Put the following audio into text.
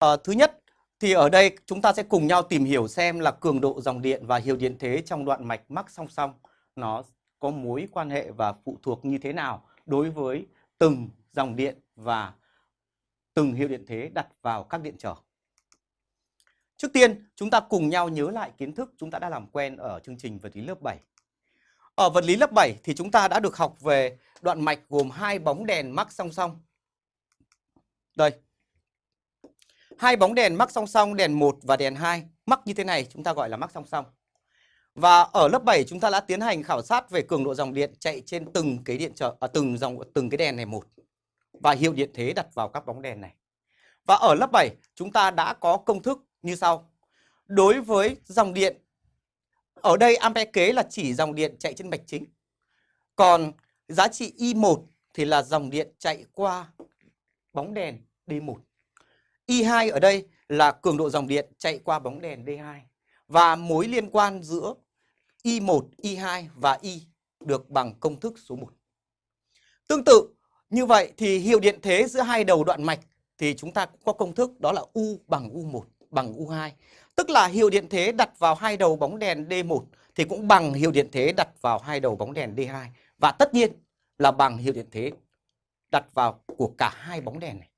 À, thứ nhất thì ở đây chúng ta sẽ cùng nhau tìm hiểu xem là cường độ dòng điện và hiệu điện thế trong đoạn mạch mắc song song nó có mối quan hệ và phụ thuộc như thế nào đối với từng dòng điện và từng hiệu điện thế đặt vào các điện trở. Trước tiên, chúng ta cùng nhau nhớ lại kiến thức chúng ta đã làm quen ở chương trình vật lý lớp 7. Ở vật lý lớp 7 thì chúng ta đã được học về đoạn mạch gồm hai bóng đèn mắc song song. Đây. Hai bóng đèn mắc song song, đèn 1 và đèn 2. Mắc như thế này chúng ta gọi là mắc song song. Và ở lớp 7 chúng ta đã tiến hành khảo sát về cường độ dòng điện chạy trên từng cái điện trở à, từng dòng từng cái đèn này một và hiệu điện thế đặt vào các bóng đèn này. Và ở lớp 7 chúng ta đã có công thức như sau. Đối với dòng điện ở đây ampe kế là chỉ dòng điện chạy trên mạch chính. Còn giá trị I1 thì là dòng điện chạy qua bóng đèn D1. E I2 ở đây là cường độ dòng điện chạy qua bóng đèn D2 và mối liên quan giữa e e I1, I2 và I được bằng công thức số 1. Tương tự như vậy thì hiệu điện thế giữa hai đầu đoạn mạch thì chúng ta cũng có công thức đó là U bằng U1 bằng U2. Tức là hiệu điện thế đặt vào hai đầu bóng đèn D1 thì cũng bằng hiệu điện thế đặt vào hai đầu bóng đèn D2. Và tất nhiên là bằng hiệu điện thế đặt vào của cả hai bóng đèn này.